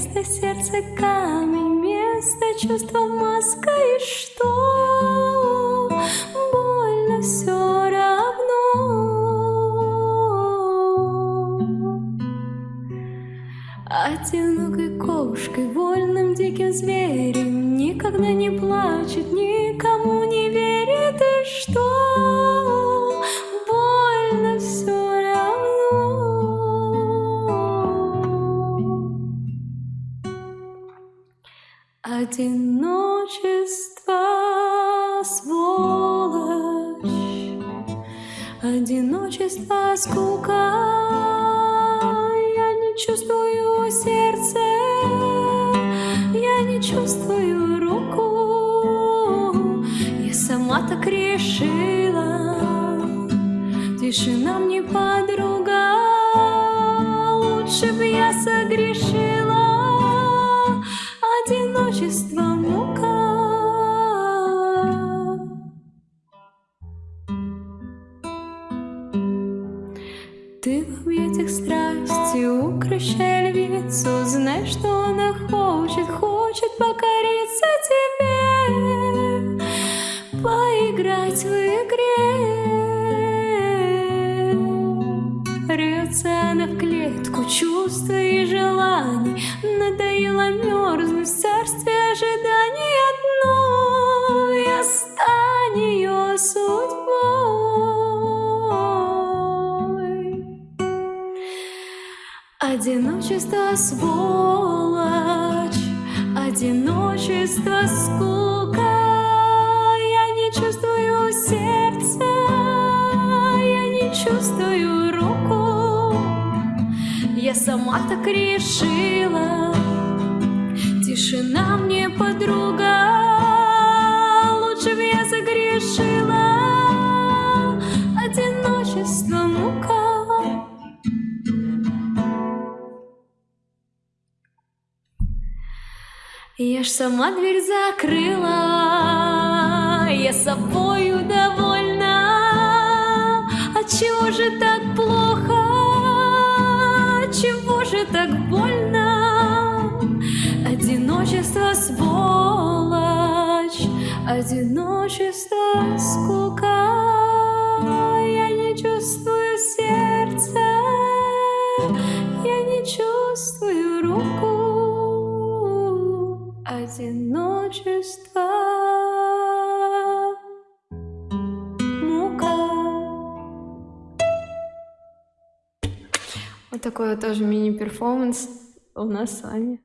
Место сердца камень, место чувства маска И что? Больно все равно Одинокой кошкой, вольным диким зверем Никогда не плачет, никому не верит И что? Одиночество, сволочь. Одиночество, скука. Чувствую сердце, я не чувствую руку. Я сама так решила, тишина мне подруга, лучше бы я согрешила, одиночество мука. Ты в объятиях страсти, укращая львицу Знай, что она хочет, хочет покориться тебе Поиграть в игре Рвется она в клетку чувства и желаний Надоело мерзнуть в царстве ожиданий одной. Я стань ее судьбой. Одиночество, сволочь, одиночество, скука. Я не чувствую сердца, Я сама так решила, тишина мне подруга. Лучше бы я загрешила, одиночество, мука. Я ж сама дверь закрыла, я собою довольна. Отчего же так Одиночество, сволочь, одиночество, скука. Я не чувствую сердца, я не чувствую руку одиночество. Мука. Вот такой вот тоже мини-перформанс у нас с вами.